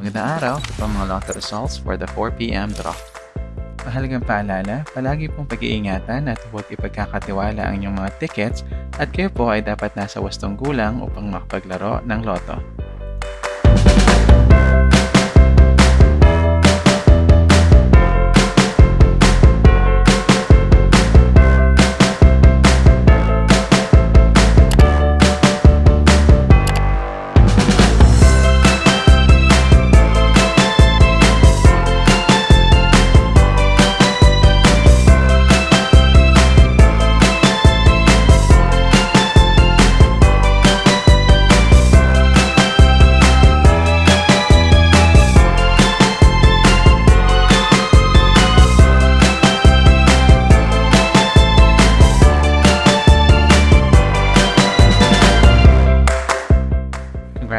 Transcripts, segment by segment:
Magandang araw, ito po mga lotto results for the 4pm draw. Mahalagang paalala, palagi pong pag-iingatan at huwag ipagkakatiwala ang inyong mga tickets at kayo po ay dapat nasa wastong gulang upang makapaglaro ng loto.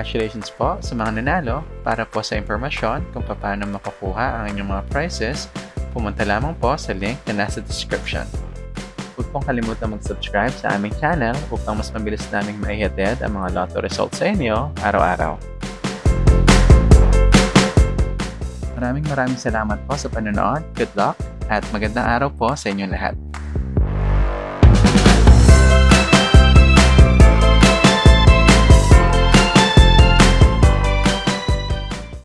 Congratulations po sa mga nanalo. Para po sa impormasyon kung paano makukuha ang inyong mga prizes, pumunta lamang po sa link na nasa description. Huwag pong kalimutan mag-subscribe sa aming channel upang mas mabilis naming maihatid ang mga lotto results sa inyo araw-araw. Maraming maraming salamat po sa panonood. Good luck at magandang araw po sa inyong lahat.